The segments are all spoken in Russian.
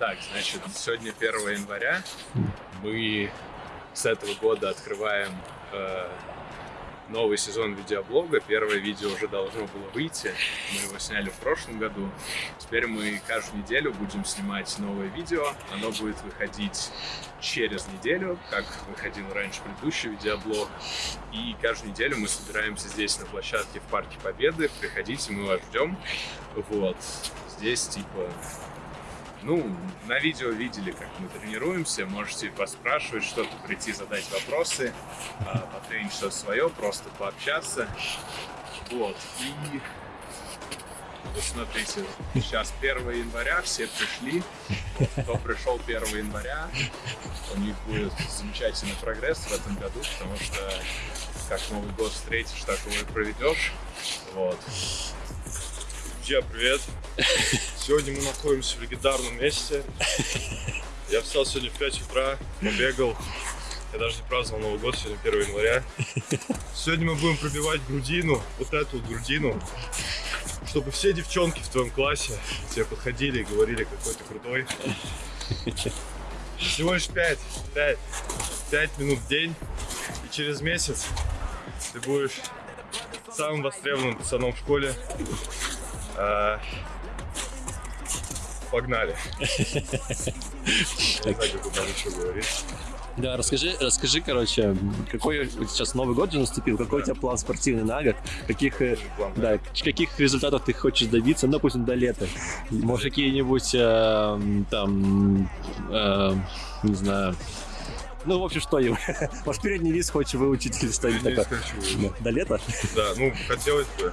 Так, значит, сегодня 1 января. Мы с этого года открываем э, новый сезон видеоблога. Первое видео уже должно было выйти. Мы его сняли в прошлом году. Теперь мы каждую неделю будем снимать новое видео. Оно будет выходить через неделю, как выходил раньше предыдущий видеоблог. И каждую неделю мы собираемся здесь на площадке в Парке Победы. Приходите, мы вас ждем. Вот. Здесь типа ну, на видео видели, как мы тренируемся, можете поспрашивать что-то, прийти задать вопросы, а, потренить что-то свое, просто пообщаться. Вот, и вот смотрите, сейчас 1 января, все пришли, кто пришел 1 января, у них будет замечательный прогресс в этом году, потому что как Новый год встретишь, так его и проведешь. Вот. Друзья, привет! Сегодня мы находимся в легендарном месте. Я встал сегодня в 5 утра, побегал. Я даже не праздновал Новый год, сегодня 1 января. Сегодня мы будем пробивать грудину, вот эту вот грудину, чтобы все девчонки в твоем классе тебе подходили и говорили, какой ты крутой. Всего лишь 5, 5, 5 минут в день. И через месяц ты будешь самым востребованным пацаном в школе. Погнали. Да, расскажи, расскажи, короче, какой сейчас Новый год же наступил, какой у тебя план спортивный на год, каких, э, да, каких результатов ты хочешь добиться, ну, допустим, до лета. Может, какие-нибудь э, там, э, не знаю, ну, в общем, что, может, передний вис хочешь выучить или что-нибудь такое? хочу. До лета? Да, ну, хотелось бы.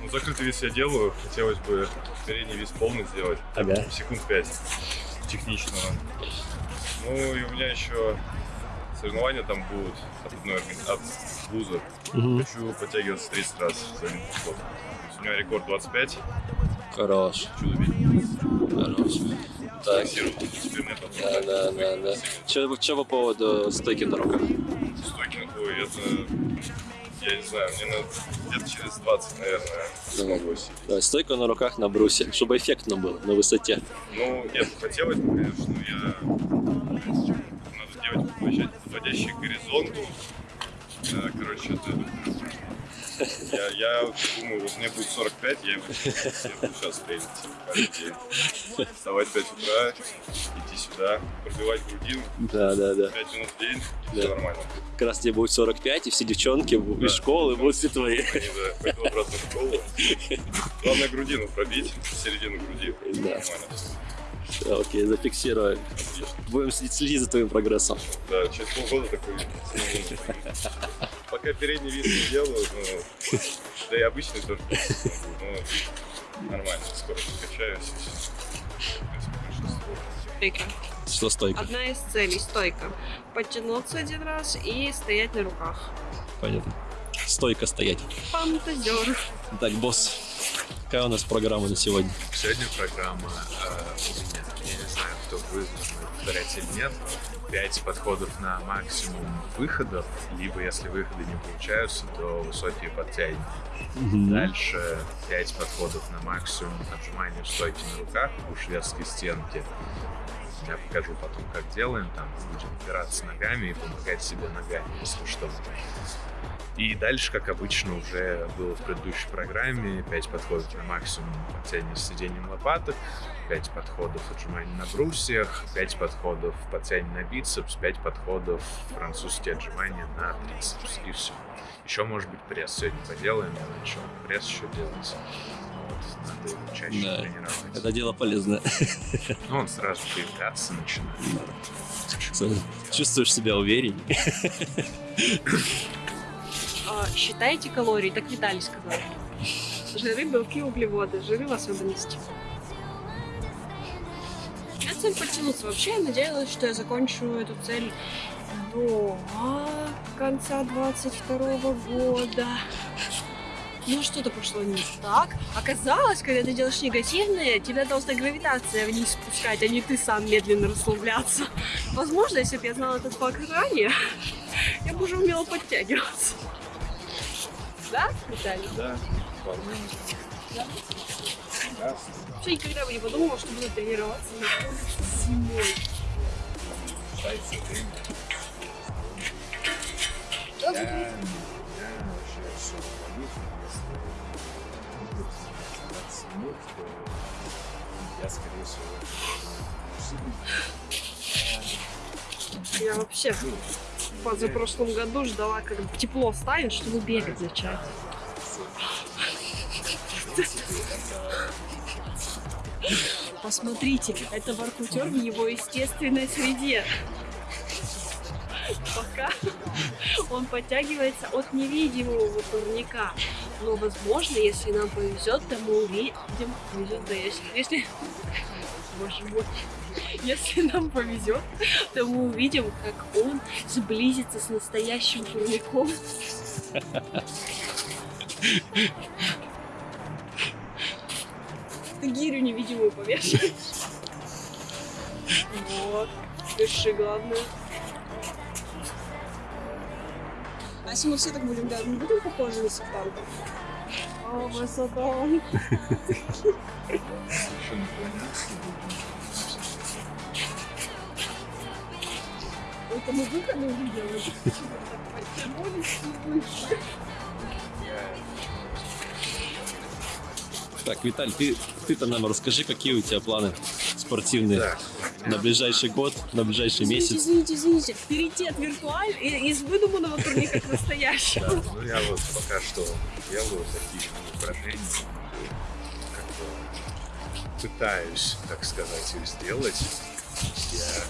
Ну, закрытый вес я делаю, хотелось бы передний вес полный сделать. Ага. Секунд 5 техничного. Ну, и у меня еще соревнования там будут от одной от вуза. Мгм. Хочу подтягиваться 30 раз за один подход. У меня рекорд 25, Хорош, чудо хорош. Так, да, да, да, да. Че, че по поводу стойки на руках? Стойки, ой, это, я не знаю, мне надо где-то через 20, наверное, смогу осилить. Да, стойка на руках на брусе, чтобы эффектно было, на высоте. Ну, нет, хотелось бы, конечно, но я... Надо делать горизонту. Да, короче, это... Я, я думаю, вот мне будет 45, я, его- сейчас тренить. Вставать в 5 утра, идти сюда, пробивать грудину, Да, да, да. 5 минут в день, Да. все нормально. Как раз тебе будет 45, и все девчонки из Да. школы будут все твои. Они, да, пойду обратно в школу. Главное грудину пробить, середину груди. Да. Нормально. Всё, Окей, зафиксируем. Будем следить, следить за твоим прогрессом. Да, через полгода такой. Пока передний вид не делаю, ну, да и обычный тоже. Ну, нормально, скоро подкачаюсь. Стойка. Что стойка? Одна из целей стойка. Подтянуться один раз и стоять на руках. Понятно. Стойка стоять. Фантазер. Так, босс, какая у нас программа на сегодня? Сегодня программа э, у меня, я не знаю, кто будет повторять или нет, 5 подходов на максимум выходов, либо если выходы не получаются, то высокие подтягивания. Дальше 5 подходов на максимум отжимания в стойке на руках у шведской стенки. Я покажу потом, как делаем. Там будем опираться ногами и помогать себе ногами, если что. И дальше, как обычно, уже было в предыдущей программе, 5 подходов на максимум подтягивания с сидением лопаток, 5 подходов отжиманий на брусьях, 5 подходов подтягивания на бицепс, 5 подходов французские отжимания на трицепс. И все. Еще, может быть, пресс сегодня поделаем, я начал пресс еще делать. Надо его чаще Да. тренировать. Это дело полезное. Ну, он сразу появляться начинает. Чувствуешь себя увереннее. А, считайте калории, так Виталий сказал. Жиры, белки, углеводы. Жиры в особенности. Меня цель подтянуться. Вообще, я надеялась, что я закончу эту цель до конца 22 года. Но что-то пошло не так. Оказалось, когда ты делаешь негативные, тебя должна гравитация вниз спускать, а не ты сам медленно расслабляться. Возможно, если бы я знала этот факт ранее, я бы уже умела подтягиваться. Да, Виталий? Да, Вообще никогда бы не подумала, что буду тренироваться на зимой. Да, Я, скорее всего, Я вообще в позапрошлом году ждала, как тепло станет, чтобы бегать начать. Посмотрите, это воркутер в его естественной среде. Пока он подтягивается от невидимого турника. Но, возможно, если нам повезет, то мы увидим... Повезет, если... если... Боже мой. Если нам повезет, то мы увидим, как он сблизится с настоящим турником. Ты гирю невидимую повешай. Вот. Пиши, главное. А если мы все так будем делать, мы будем похожи на сектантов? О, высота. еще Это мы выходы и вышли. Так, Виталь, ты, ты-то нам расскажи, какие у тебя планы спортивные Да. на ближайший год, на ближайший Извините, месяц. извините, извините. Перейти от виртуаль и- из выдуманного турника к настоящему. Да, ну я вот пока что делаю такие упражнения, как бы пытаюсь, так сказать, их сделать. Я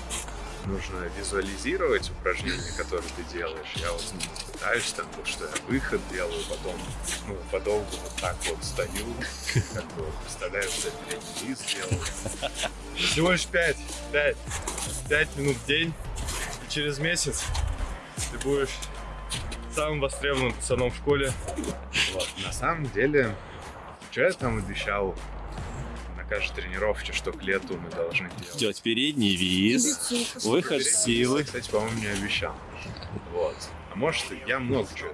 нужно визуализировать упражнения, которые ты делаешь. Я вот пытаюсь там, то, что я выход делаю, потом ну, подолгу вот так вот стою, как бы представляю, что я передний делаю. Всего лишь 5, 5, 5 минут в день. И через месяц ты будешь самым востребованным пацаном в школе. Вот. На самом деле, что я там обещал на каждой тренировке, что к лету мы должны делать? Делать передний виз, выход Передний силы. я, Кстати, по-моему, не обещал. Вот. А может, и я много чего.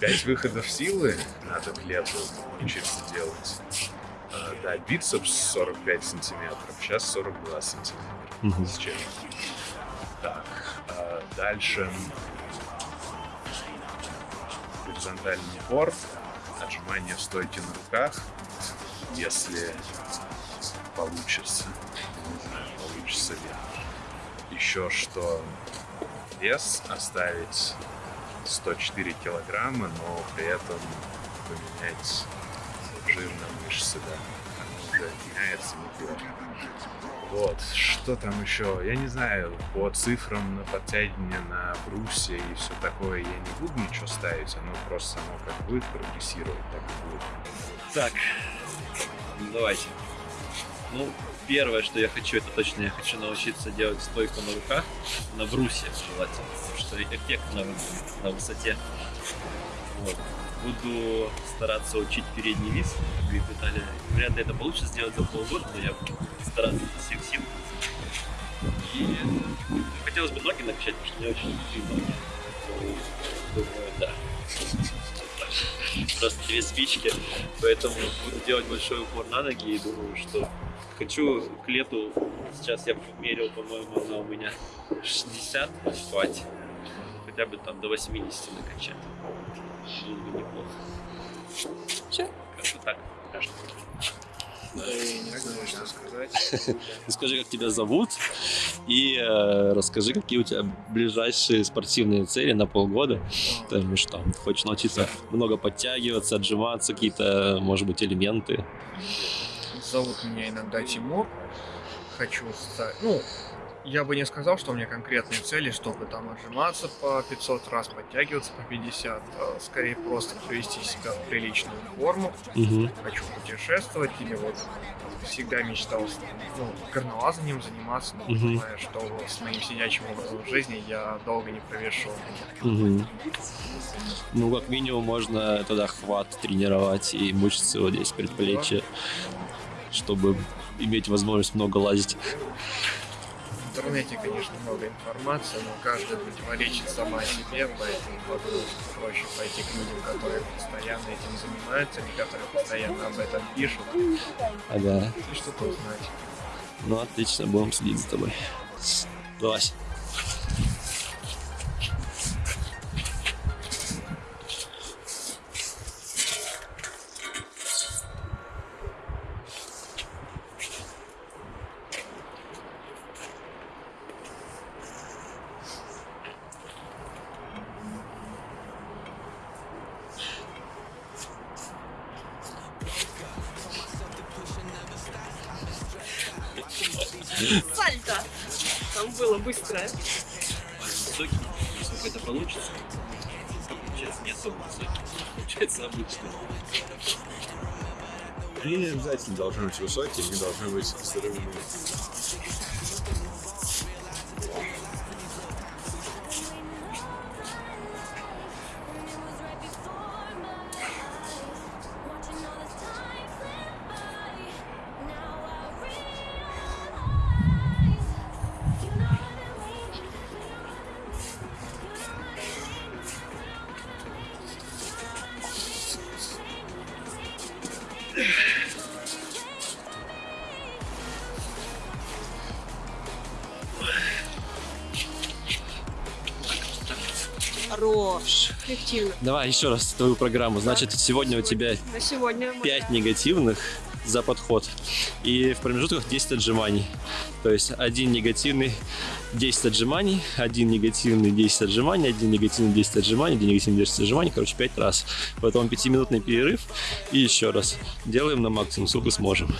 Пять выходов силы надо к лету учиться делать. А, Да, бицепс 45 сантиметров, сейчас 42 сантиметра. Мгм. С чем? Так, а дальше горизонтальный упор, отжимание в стойке на руках, если получится. Не знаю, получится ли. Еще что вес оставить 104 килограмма, но при этом поменять жир на мышцы, да. Меняется неплохо. Вот, что там еще? Я не знаю, по цифрам на подтягивание на брусе и все такое я не буду ничего ставить, оно просто само как будет прогрессировать, так и будет. Так, ну, давайте. Ну, первое, что я хочу, это точно я хочу научиться делать стойку на руках, на брусе желательно, потому что эффектно выглядит на высоте. Вот. Буду стараться учить передний вис, говорит Виталий. Вряд ли это получится сделать за полгода, но я буду стараться из всех сил. И хотелось бы ноги накачать, потому что мне очень нужны ноги. Думаю, да. Просто две спички, поэтому буду делать большой упор на ноги и думаю, что хочу к лету, сейчас я мерил, по-моему, она у меня 60 хватит, хотя бы там до 80 накачать. Всё. Как-то так, пока что. Не знаю, что сказать. Скажи, как тебя зовут, и э, расскажи, какие у тебя ближайшие спортивные цели на полгода. Потому что там, хочешь научиться много подтягиваться, отжиматься, какие-то, может быть, элементы. Зовут меня иногда Тимур. Хочу стать... Ну, я бы не сказал, что у меня конкретные цели, чтобы там отжиматься по 500 раз, подтягиваться по 50. а Скорее просто привести себя в приличную форму. Мгм. Хочу путешествовать или вот всегда мечтал ну, горнолазанием заниматься, но Мгм. понимая, что с моим сидячим образом жизни я долго не провешу. Мгм. Ну, как минимум, можно тогда хват тренировать и мышцы вот здесь предплечья, чтобы иметь возможность много лазить. Интернете, конечно, много информации, но каждая противоречит сама себе, поэтому подумать, проще пойти к людям, которые постоянно этим занимаются, или которые постоянно об этом пишут, Ага. и что-то узнать. Ну, отлично, будем следить за тобой. Давай. какие не должны быть сырыми. Давай еще раз твою программу. Значит, сегодня у тебя На сегодня... 5 негативных за подход. И в промежутках 10 отжиманий. То есть один негативный 10 отжиманий, один негативный 10 отжиманий, один негативный 10 отжиманий, один негативный 10 отжиманий, короче, 5 раз. Потом 5-минутный перерыв и еще раз. Делаем на максимум, сколько сможем.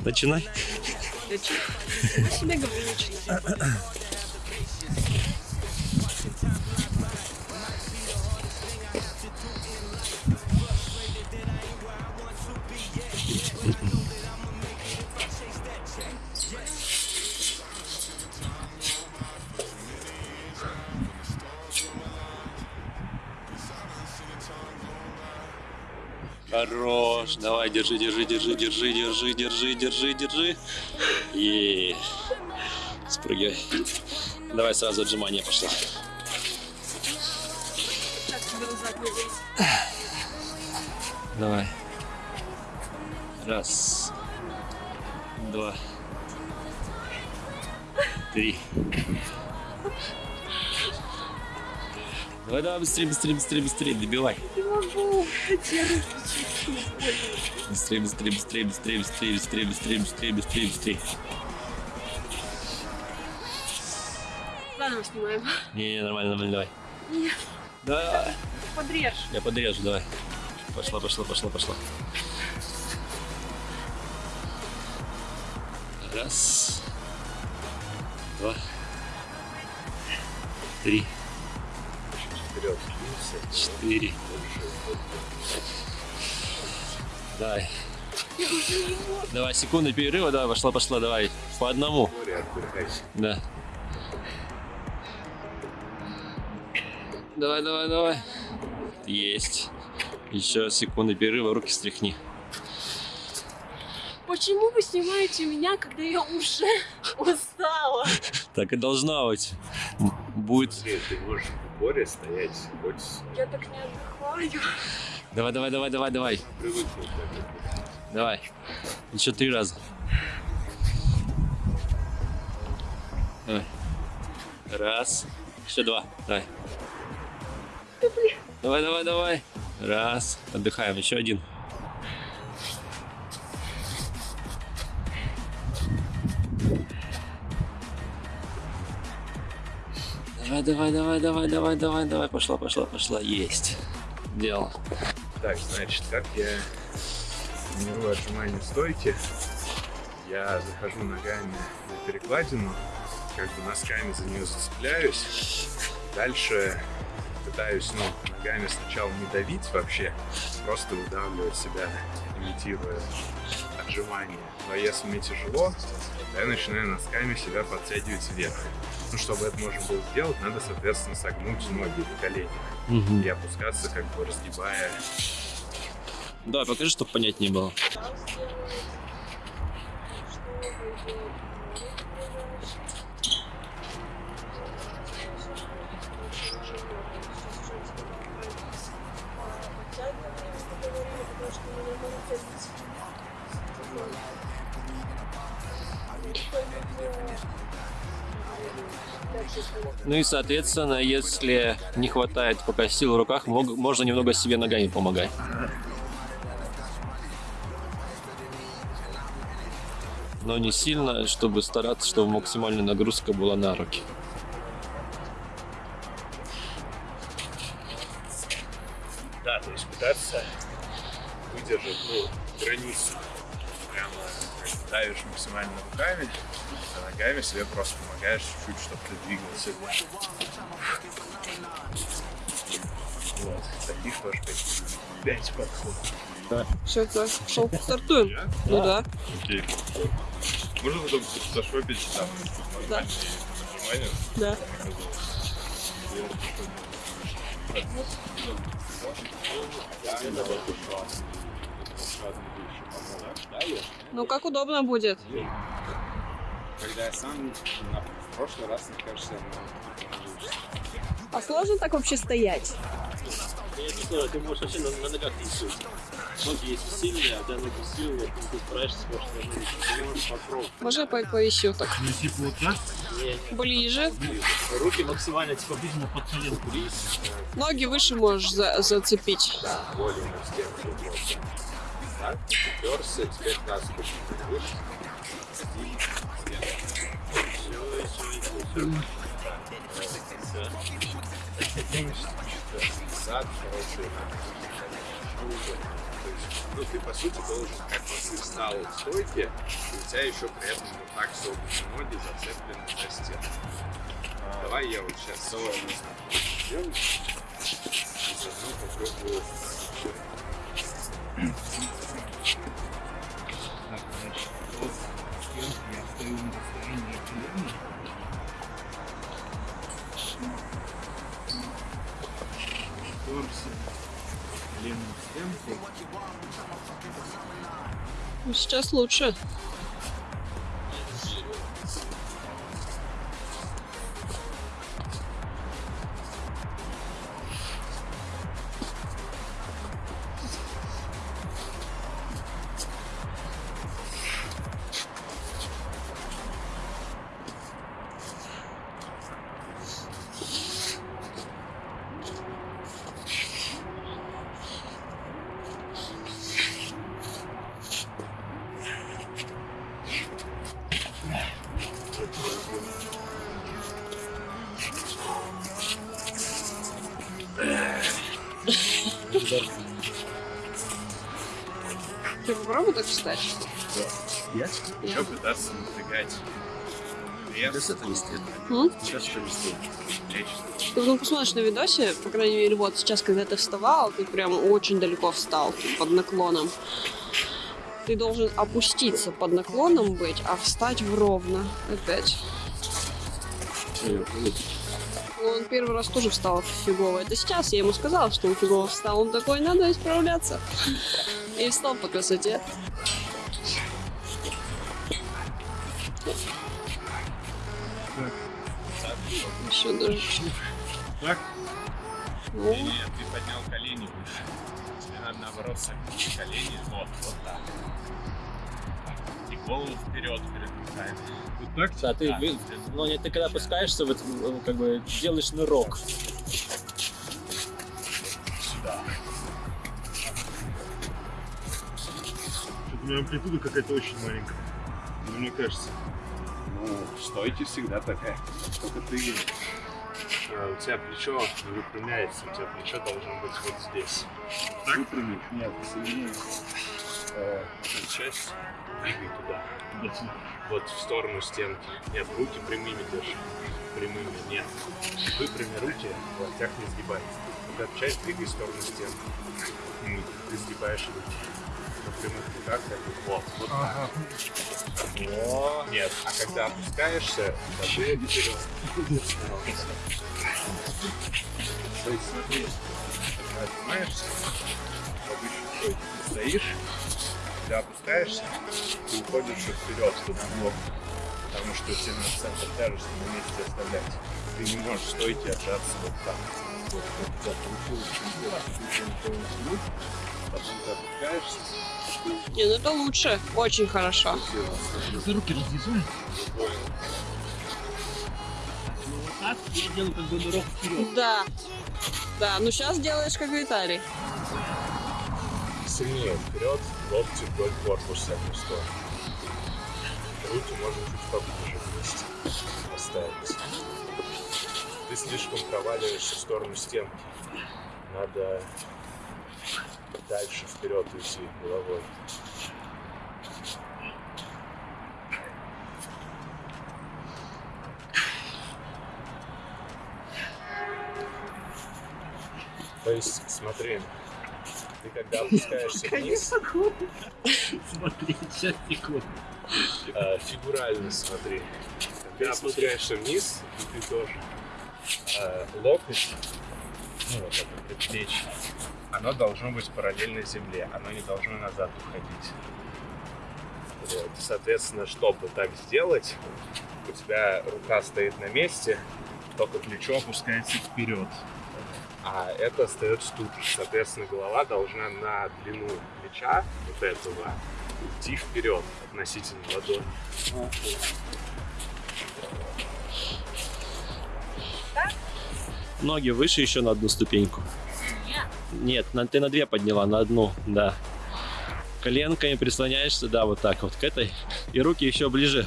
Начинай. Я себе говорю, начинай. Давай, держи, держи, держи, держи, держи, держи, держи, держи. И спрыгивай. Давай сразу отжимание пошло. Давай. Раз. Два. Три. Давай, давай, быстрее, быстрее, быстрее, быстрее, добивай. Не могу. Больно. Быстрее, быстрее, быстрее, быстрее, быстрее, быстрее, быстрее, быстрее, быстрее, быстрее. Заново снимаем. Не, не, нормально, нормально, давай. Нет, Давай. подрежь. Я подрежу, давай. Пошла, пошла, пошла, пошла. Раз. Два. Три. Вперед. Четыре. Давай. Давай, секунды перерыва, давай, пошла, пошла, давай. По одному. Да. Давай, давай, давай. Есть. Еще секунды перерыва, руки стряхни. Почему вы снимаете меня, когда я уже устала? Так и должна быть. Будет. Смотри, ты можешь в море стоять хоть Я так не отдыхаю. Давай, давай, давай, давай, давай. Давай. Еще три раза. Давай. Раз. Еще два. Давай. Давай, давай, давай. Раз. Отдыхаем. Еще один. Давай, давай, давай, давай, давай, давай, давай. Пошла, пошла, пошла. Есть. Дело. Так, значит, как я тренирую отжимания стойки, я захожу ногами на перекладину, как бы носками за нее зацепляюсь, дальше пытаюсь, ну, ногами сначала не давить вообще, просто выдавливать себя, имитируя отжимания. Но если мне тяжело, то я начинаю носками себя подтягивать вверх. Ну, чтобы это можно было сделать, надо, соответственно, согнуть ноги в коленях Мгм. и опускаться, как бы разгибая Давай, покажи, чтобы понятнее было. Ну и, соответственно, если не хватает пока сил в руках, можно немного себе ногами помогать. Но не сильно, чтобы стараться, чтобы максимальная нагрузка была на руки. Да, то есть пытаться выдержать ну, границу. Прямо давишь максимально руками, а ногами себе просто помогаешь чуть-чуть, чтобы ты двигался. Вот, таких тоже пять, пять подходов. Все, так, шел, стартуем. Я? Ну да. Окей. Можно потом зашопить там Да. нажимание? Да. Ну как удобно будет. Когда я сам на в прошлый раз, мне кажется, А сложно так вообще стоять? Я не знаю, ты можешь вообще на, ногах рисовать. Ноги если сильные, а тебя ноги сильные, ты справишься с прошлой Ты можешь попробовать. Можно я по- повисю так? Ну, типа вот так? Ближе. Руки максимально типа близко под коленку лезь. Ноги выше можешь за- зацепить. более с тем, что просто. Так, уперся, теперь таз выше. То есть, ну, ты, по сути, должен, как бы, ты встал в стойке, и у тебя еще при этом вот так согнуты ноги зацеплены за стену. Давай я вот сейчас сделаю. И заодно попробую Так, значит, вот я стою на расстоянии Сейчас лучше. Ты попробуй так встать. Я? Я. Еще пытаться напрягать пресс, М? Сейчас что плечи. Ты ну, посмотришь на видосе, по крайней мере, вот сейчас, когда ты вставал, ты прям очень далеко встал под наклоном. Ты должен опуститься под наклоном быть, а встать в ровно. Опять. Он первый раз тоже встал фигово. Это сейчас я ему сказала, что он фигово встал. Он такой, надо исправляться. И встал по красоте. Еще даже... Так? Ну, Не, ты поднял колени выше. Тебе надо наоборот согнуть колени. Вот, вот так. Голову вперед перед руками. Вот так? Да, ты, Да. вы- ну, не, ты когда опускаешься, вот, ну, как бы делаешь нырок. Сюда. Что-то у меня амплитуда какая-то очень маленькая. Ну, мне кажется. Ну, стойте всегда такая. Только ты э, у тебя плечо не выпрямляется, у тебя плечо должно быть вот здесь. Так? Выпрямить? Нет, соедини э, часть, двигай туда. Вот в сторону стенки. Нет, руки прямыми держи. Прямыми, нет. Выпрями руки, локтях не сгибай. Вот эту часть двигай в сторону стенки. Ты сгибаешь руки. На прямых руках вот, вот так. Во. Нет, а когда опускаешься, ладони вперед. То есть смотри, когда отжимаешься, обычно стой, ты опускаешься, ты уходишь вперед, в бок. Потому что тебе надо центр тяжести на месте оставлять. Ты не можешь стойте отжаться вот так. Вот, вот, так, получилось. Потом ты опускаешься. Не, ну это лучше. Очень хорошо. Ты руки развязуй. Вот так я делаю как бы дорогу вперед. Да. Да, ну сейчас делаешь как Виталий. Сильнее вперед, локти вдоль корпуса в сторону. Руки можно чуть поближе вместе поставить. Ты слишком проваливаешься в сторону стенки. Надо дальше вперед уйти головой. То есть, смотри, ты когда опускаешься вниз, Смотри, сейчас секунду. э, фигурально смотри. Когда опускаешься вниз, и ты тоже э, локоть, ну вот это предплечье, оно должно быть параллельно земле, оно не должно назад уходить. Вот. Соответственно, чтобы так сделать, у тебя рука стоит на месте, только плечо опускается вперед. А это остается тут. Соответственно, голова должна на длину плеча вот этого идти вперед относительно ладони. Ноги выше еще на одну ступеньку. Нет, на, ты на две подняла, на одну, да. Коленками прислоняешься, да, вот так вот к этой. И руки еще ближе.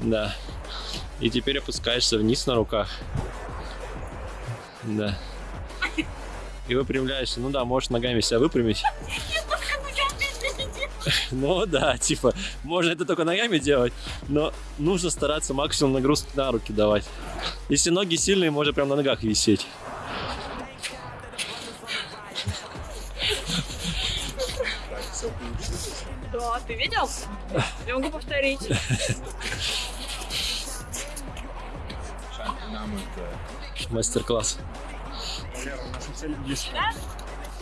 Да. И теперь опускаешься вниз на руках. Да. И выпрямляешься. Ну да, можешь ногами себя выпрямить. Ну да, типа, можно это только ногами делать, но нужно стараться максимум нагрузки на руки давать. Если ноги сильные, можно прям на ногах висеть. Да, ты видел? Я могу повторить.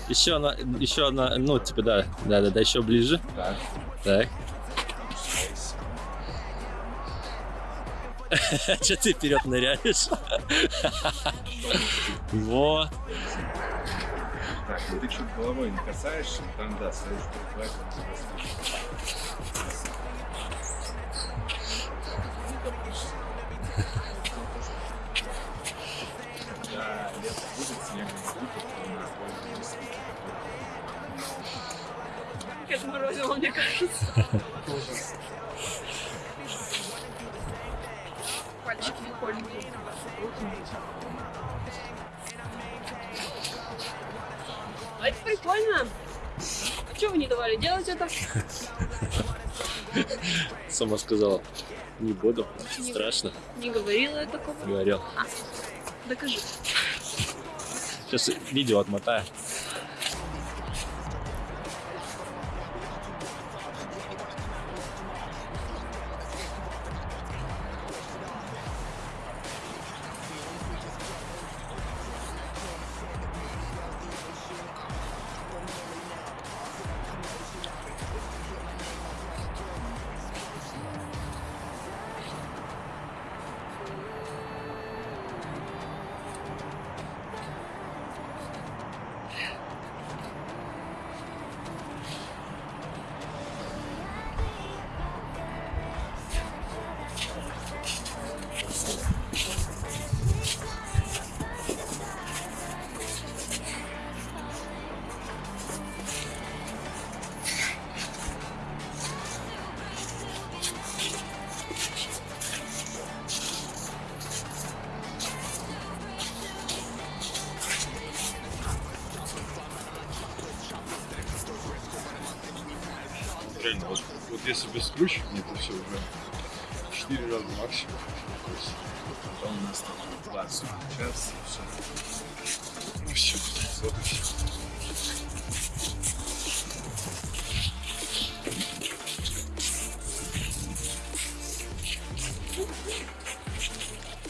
Еще одна, еще одна, ну, типа, да, да, да, да, еще ближе. так. Так. Че ты вперед ныряешь? Вот. Так, ну ты чуть головой не касаешься, там да, стоишь прихватываешь, Когда будет, не низких Как отморозило, мне кажется. Пальчики прикольные. А это прикольно. А что вы не давали делать это? Сама сказала. Не буду. Страшно. Не говорила я такого. Говорил. Докажи. Сейчас видео отмотаю. Если без ключиков, это все уже 4 раза максимум. Потом у нас там 20 час, и все. ну все, вот и все.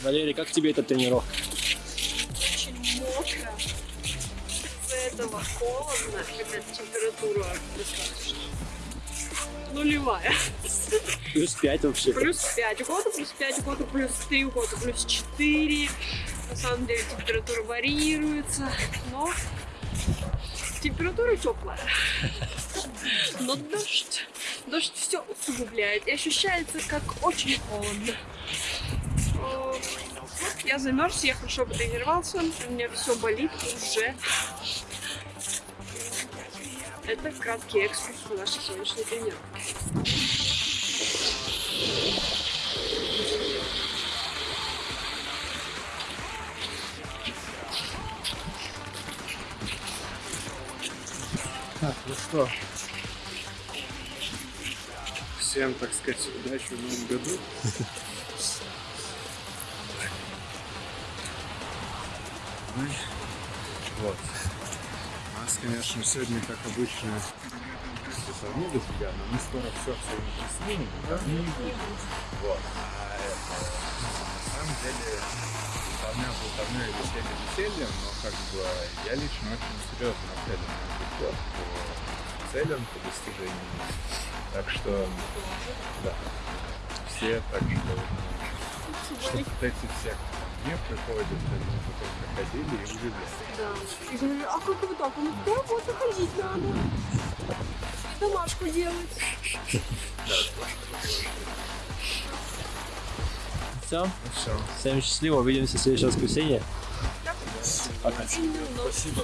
Валерий, как тебе эта тренировка? Очень мокро. Из-за этого холодно, хотя температура достаточно. Нулевая. Плюс 5 вообще. Плюс 5 у кого-то, плюс 5 у кого-то, плюс 3 у кого-то, плюс 4. На самом деле температура варьируется, но Температура теплая. Но дождь, дождь все усугубляет и ощущается как очень холодно. Вот я замерз, я хорошо потренировался, у меня все болит уже. Это краткий экскурс в нашей сегодняшней тренировке. Так, ну что, всем, так сказать, удачи в новом году. Вот. Нас, конечно, сегодня, как обычно, не дофига, но мы скоро все все снимем, да? Вот. А это, на самом деле, болтовня болтовня и веселье весельем, но как бы я лично очень серьезно нацелен на этот год по целям, по достижениям. Так что, да, все так что, что эти все, мне приходят, они потом приходили и удивляются. Да. И говорю, а как вы так? Он да, вот выходить надо. И домашку делать. Все, Ну все. всем счастливо, увидимся в следующее воскресенье. Именно. Спасибо.